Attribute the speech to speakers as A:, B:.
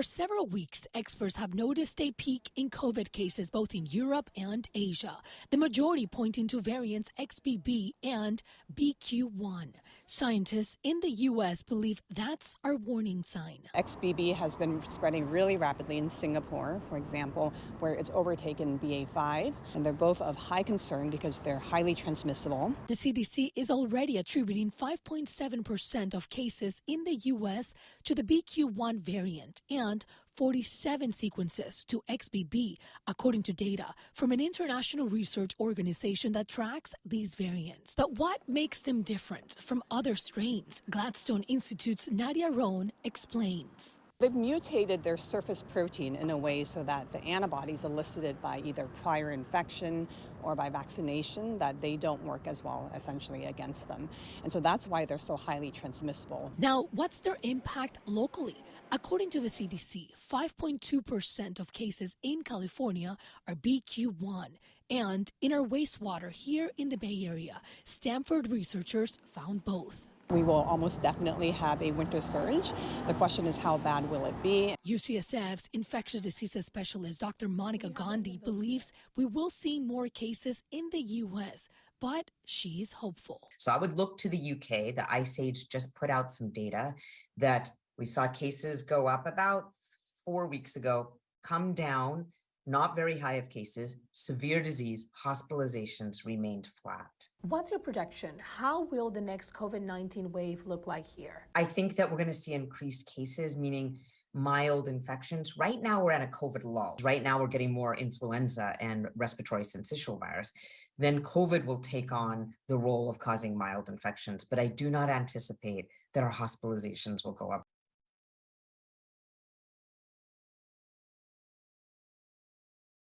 A: For several weeks, experts have noticed a peak in COVID cases both in Europe and Asia, the majority pointing to variants XBB and BQ1. Scientists in the U.S. believe that's our warning sign.
B: XBB has been spreading really rapidly in Singapore, for example, where it's overtaken BA5, and they're both of high concern because they're highly transmissible.
A: The CDC is already attributing 5.7% of cases in the U.S. to the BQ1 variant and 47 sequences to XBB, according to data from an international research organization that tracks these variants. But what makes them different from other strains? Gladstone Institute's Nadia Roan explains.
B: They've mutated their surface protein in a way so that the antibodies elicited by either prior infection or by vaccination that they don't work as well essentially against them. And so that's why they're so highly transmissible.
A: Now, what's their impact locally? According to the CDC, 5.2% of cases in California are BQ1. And in our wastewater here in the Bay Area, Stanford researchers found both.
B: We will almost definitely have a winter surge. The question is how bad will it be?
A: UCSF's infectious diseases specialist Dr. Monica Gandhi believes we will see more cases in the U.S., but she's hopeful.
C: So I would look to the UK. The Ice Age just put out some data that we saw cases go up about four weeks ago, come down, not very high of cases, severe disease, hospitalizations remained flat.
A: What's your projection? How will the next COVID 19 wave look like here?
C: I think that we're going to see increased cases, meaning mild infections. Right now, we're at a COVID lull. Right now, we're getting more influenza and respiratory syncytial virus. Then COVID will take on the role of causing mild infections. But I do not anticipate that our hospitalizations will go up.